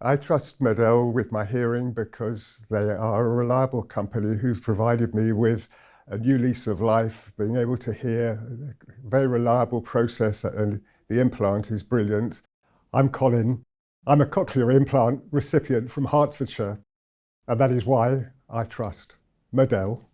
I trust MED-EL with my hearing because they are a reliable company who've provided me with a new lease of life, being able to hear, a very reliable process and the implant is brilliant. I'm Colin. I'm a cochlear implant recipient from Hertfordshire and that is why I trust MED-EL.